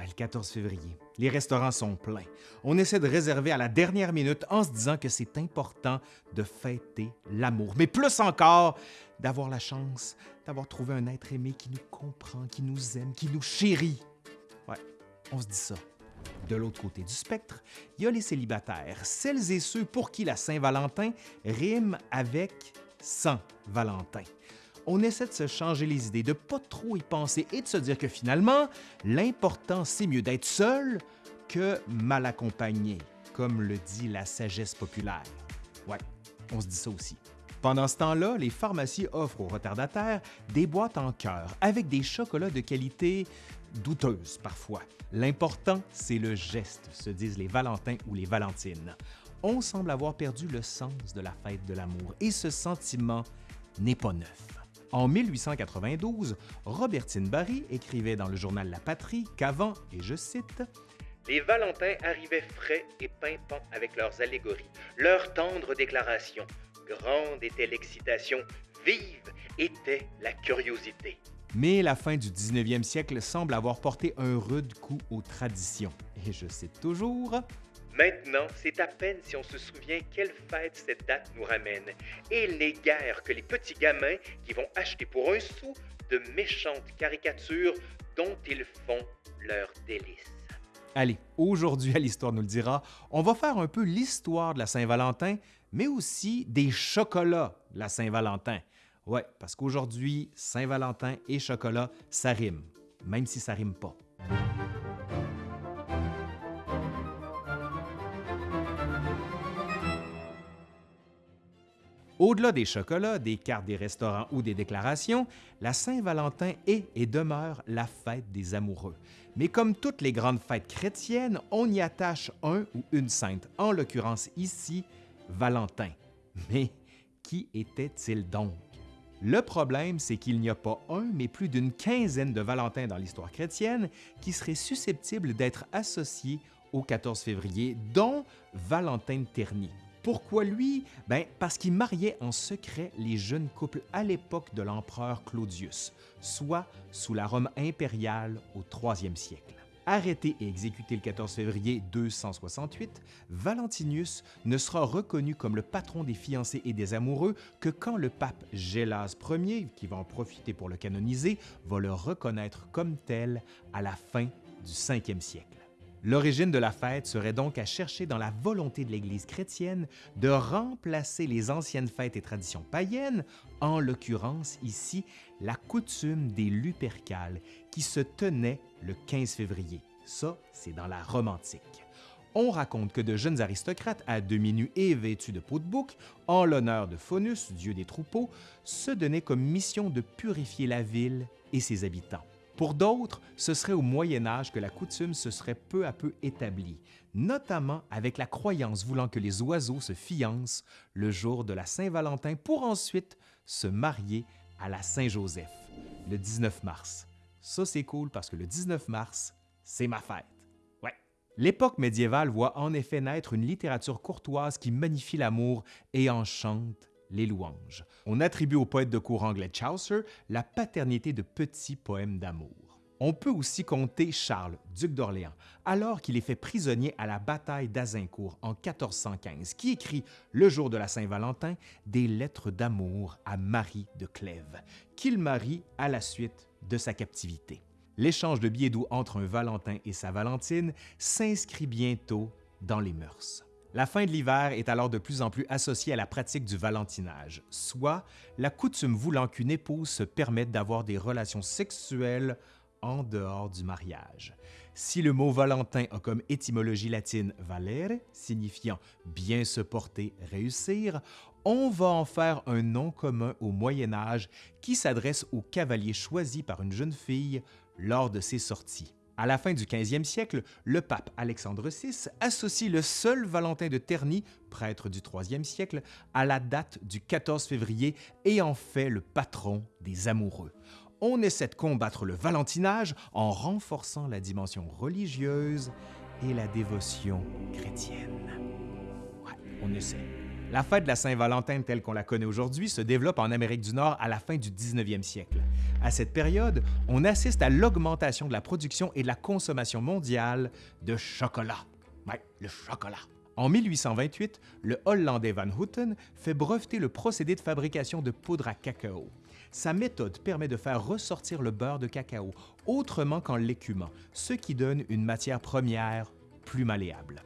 Le 14 février. Les restaurants sont pleins. On essaie de réserver à la dernière minute en se disant que c'est important de fêter l'amour. Mais plus encore, d'avoir la chance d'avoir trouvé un être aimé qui nous comprend, qui nous aime, qui nous chérit. Ouais, on se dit ça. De l'autre côté du spectre, il y a les célibataires, celles et ceux pour qui la Saint-Valentin rime avec Saint Valentin on essaie de se changer les idées, de pas trop y penser et de se dire que finalement, l'important, c'est mieux d'être seul que mal accompagné, comme le dit la sagesse populaire. Ouais, on se dit ça aussi. Pendant ce temps-là, les pharmacies offrent aux retardataires des boîtes en cœur avec des chocolats de qualité douteuse parfois. L'important, c'est le geste, se disent les Valentins ou les Valentines. On semble avoir perdu le sens de la fête de l'amour et ce sentiment n'est pas neuf. En 1892, Robertine Barry écrivait dans le journal La Patrie qu'avant, et je cite, les Valentins arrivaient frais et pimpants avec leurs allégories, leurs tendres déclarations. Grande était l'excitation, vive était la curiosité. Mais la fin du 19e siècle semble avoir porté un rude coup aux traditions. Et je cite toujours Maintenant, c'est à peine si on se souvient quelle fête cette date nous ramène. Et il n'est guère que les petits gamins qui vont acheter pour un sou de méchantes caricatures dont ils font leur délice. Allez, aujourd'hui à l'Histoire nous le dira, on va faire un peu l'histoire de la Saint-Valentin, mais aussi des chocolats de la Saint-Valentin. Ouais, parce qu'aujourd'hui, Saint-Valentin et chocolat, ça rime, même si ça rime pas. Au-delà des chocolats, des cartes des restaurants ou des déclarations, la Saint-Valentin est et demeure la fête des amoureux. Mais comme toutes les grandes fêtes chrétiennes, on y attache un ou une sainte, en l'occurrence ici, Valentin. Mais qui était-il donc? Le problème, c'est qu'il n'y a pas un, mais plus d'une quinzaine de Valentins dans l'histoire chrétienne qui seraient susceptibles d'être associés au 14 février, dont Valentin de Terny. Pourquoi lui? Ben, parce qu'il mariait en secret les jeunes couples à l'époque de l'empereur Claudius, soit sous la Rome impériale au 3e siècle. Arrêté et exécuté le 14 février 268, Valentinius ne sera reconnu comme le patron des fiancés et des amoureux que quand le pape Gélas Ier, qui va en profiter pour le canoniser, va le reconnaître comme tel à la fin du 5e siècle. L'origine de la fête serait donc à chercher dans la volonté de l'Église chrétienne de remplacer les anciennes fêtes et traditions païennes, en l'occurrence ici la coutume des Lupercales qui se tenait le 15 février. Ça, c'est dans la Rome antique. On raconte que de jeunes aristocrates à demi nus et vêtus de peau de bouc, en l'honneur de Faunus, dieu des troupeaux, se donnaient comme mission de purifier la ville et ses habitants. Pour d'autres, ce serait au Moyen Âge que la coutume se serait peu à peu établie, notamment avec la croyance voulant que les oiseaux se fiancent le jour de la Saint-Valentin pour ensuite se marier à la Saint-Joseph, le 19 mars. Ça, c'est cool parce que le 19 mars, c'est ma fête. Ouais. L'époque médiévale voit en effet naître une littérature courtoise qui magnifie l'amour et enchante les louanges. On attribue au poète de cour anglais Chaucer la paternité de petits poèmes d'amour. On peut aussi compter Charles, duc d'Orléans, alors qu'il est fait prisonnier à la bataille d'Azincourt en 1415, qui écrit, le jour de la Saint-Valentin, des lettres d'amour à Marie de Clèves, qu'il marie à la suite de sa captivité. L'échange de billets doux entre un Valentin et sa Valentine s'inscrit bientôt dans les mœurs. La fin de l'hiver est alors de plus en plus associée à la pratique du valentinage, soit la coutume voulant qu'une épouse se permette d'avoir des relations sexuelles en dehors du mariage. Si le mot Valentin a comme étymologie latine valere, signifiant bien se porter, réussir, on va en faire un nom commun au Moyen Âge qui s'adresse au cavalier choisi par une jeune fille lors de ses sorties. À la fin du 15e siècle, le pape Alexandre VI associe le seul Valentin de Terny, prêtre du 3e siècle, à la date du 14 février et en fait le patron des amoureux. On essaie de combattre le valentinage en renforçant la dimension religieuse et la dévotion chrétienne. Ouais, on essaie. La fête de la Saint-Valentin telle qu'on la connaît aujourd'hui se développe en Amérique du Nord à la fin du 19e siècle. À cette période, on assiste à l'augmentation de la production et de la consommation mondiale de chocolat. Ouais, le chocolat. En 1828, le Hollandais Van Houten fait breveter le procédé de fabrication de poudre à cacao. Sa méthode permet de faire ressortir le beurre de cacao autrement qu'en l'écumant, ce qui donne une matière première plus malléable.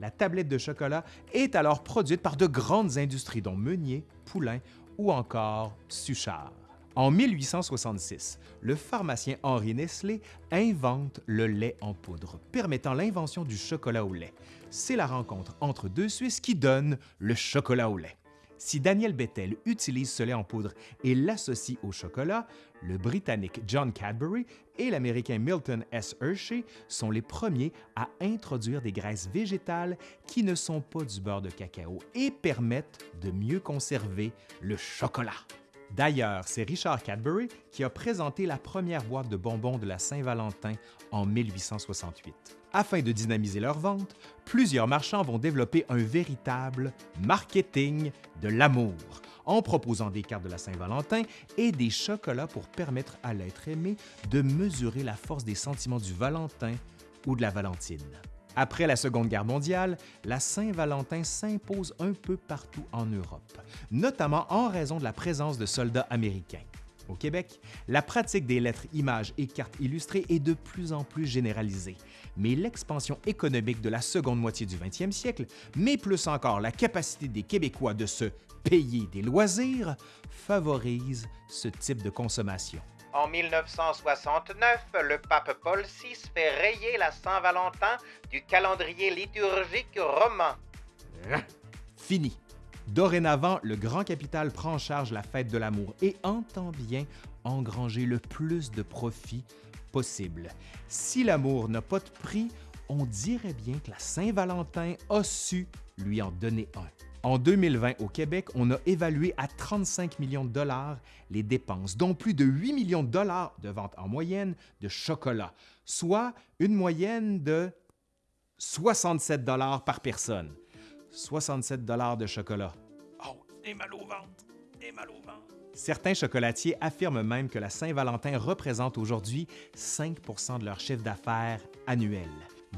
La tablette de chocolat est alors produite par de grandes industries dont Meunier, Poulain ou encore Suchard. En 1866, le pharmacien Henri Nestlé invente le lait en poudre, permettant l'invention du chocolat au lait. C'est la rencontre entre deux Suisses qui donne le chocolat au lait. Si Daniel Bettel utilise ce lait en poudre et l'associe au chocolat, le Britannique John Cadbury et l'Américain Milton S. Hershey sont les premiers à introduire des graisses végétales qui ne sont pas du beurre de cacao et permettent de mieux conserver le chocolat. D'ailleurs, c'est Richard Cadbury qui a présenté la première boîte de bonbons de la Saint-Valentin en 1868. Afin de dynamiser leur vente, plusieurs marchands vont développer un véritable marketing de l'amour en proposant des cartes de la Saint-Valentin et des chocolats pour permettre à l'être aimé de mesurer la force des sentiments du Valentin ou de la Valentine. Après la Seconde Guerre mondiale, la Saint-Valentin s'impose un peu partout en Europe, notamment en raison de la présence de soldats américains. Au Québec, la pratique des lettres, images et cartes illustrées est de plus en plus généralisée, mais l'expansion économique de la seconde moitié du 20e siècle, mais plus encore la capacité des Québécois de se payer des loisirs, favorise ce type de consommation. En 1969, le pape Paul VI fait rayer la Saint-Valentin du calendrier liturgique romain. Fini. Dorénavant, le grand capital prend en charge la fête de l'amour et entend bien engranger le plus de profit possible. Si l'amour n'a pas de prix, on dirait bien que la Saint-Valentin a su lui en donner un. En 2020, au Québec, on a évalué à 35 millions de dollars les dépenses, dont plus de 8 millions de dollars de vente en moyenne de chocolat, soit une moyenne de 67 dollars par personne. 67 dollars de chocolat. Oh, et mal au ventre, et mal au ventre. Certains chocolatiers affirment même que la Saint-Valentin représente aujourd'hui 5% de leur chiffre d'affaires annuel.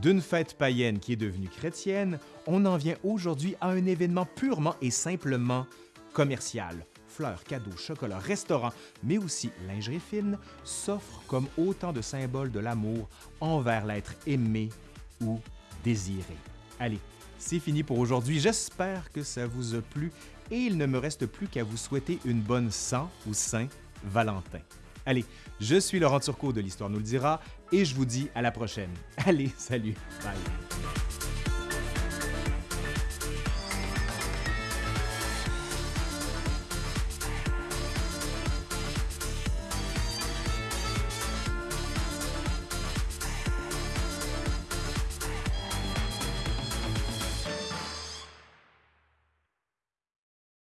D'une fête païenne qui est devenue chrétienne, on en vient aujourd'hui à un événement purement et simplement commercial. Fleurs, cadeaux, chocolat, restaurants, mais aussi lingerie fine s'offrent comme autant de symboles de l'amour envers l'être aimé ou désiré. Allez, c'est fini pour aujourd'hui. J'espère que ça vous a plu et il ne me reste plus qu'à vous souhaiter une bonne Saint ou Saint Valentin. Allez, je suis Laurent Turcot de l'Histoire nous le dira et je vous dis à la prochaine. Allez, salut, bye.